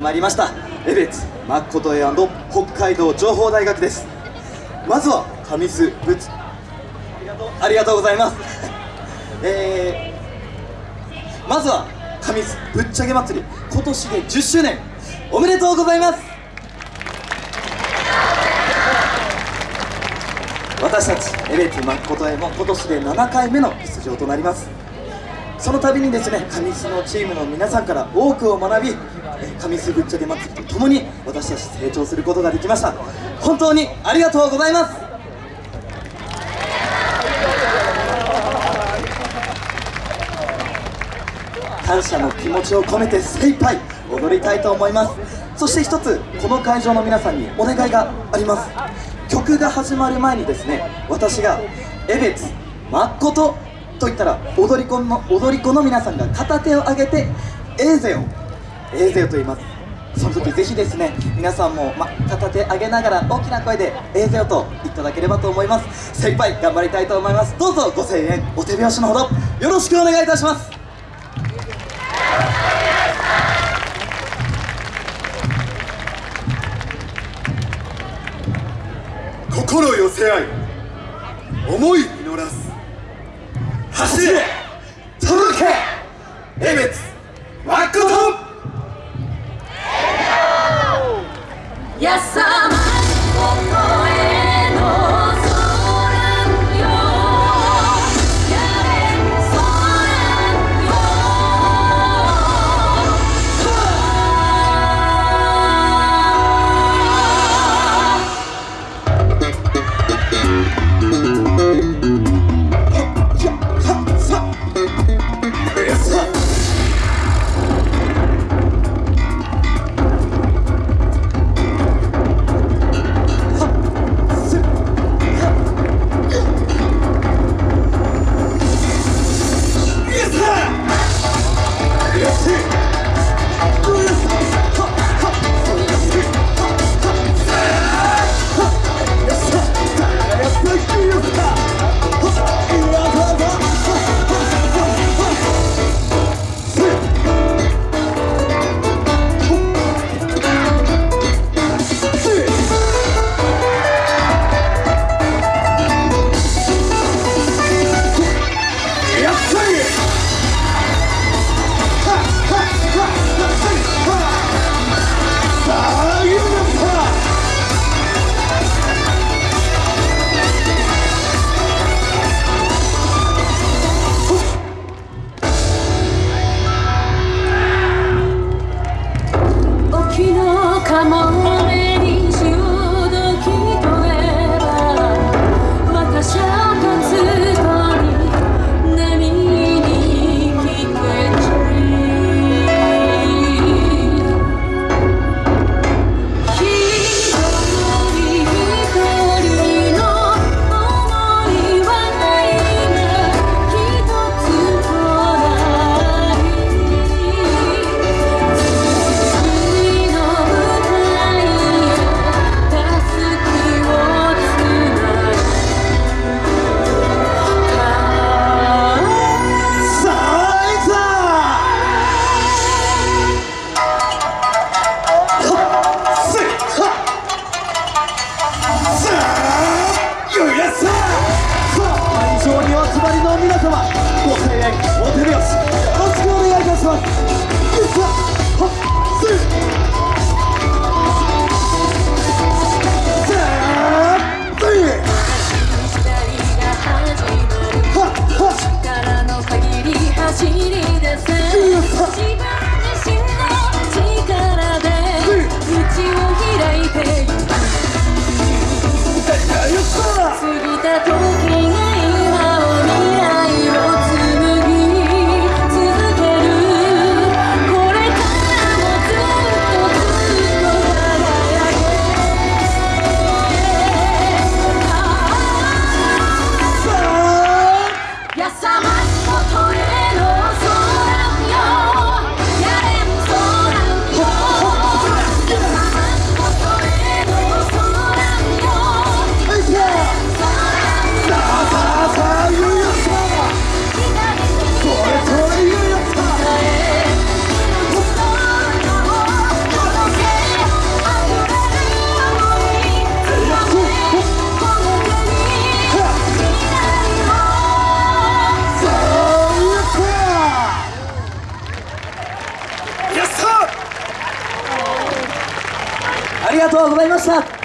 参りました。江別誠江北海道情報大学です。まずは上須ぶつありがとうございます。えー、まずは上須ぶっちゃけ祭り。今年で10周年。おめでとうございます。私たち江別誠江も今年で7回目の出場となります。その度にですね上須のチームの皆さんから多くを学び上須ぶっちゃけ祭りとともに私たち成長することができました。本当にありがとうございます。感謝の気持ちを込めて精一杯踊りたいと思います。そして一つこの会場の皆さんにお願いがあります。曲が始まる前にですね私が「江別誠」とと言ったら踊り子の踊り子の皆さんが片手を上げて「エーゼをエーゼと言います。その時ぜひですね皆さんも、ま、片手上げながら大きな声で「エーゼよ」と言っていただければと思います。精一杯頑張りたいと思います。どうぞご声援お手拍子のほどよろしくお願いいたします。心寄せ合い思い実らす。走れ届け江別誠やさまここ集まりの皆様ご声援お手拍子よろしくお願いいたします。ありがとうございました。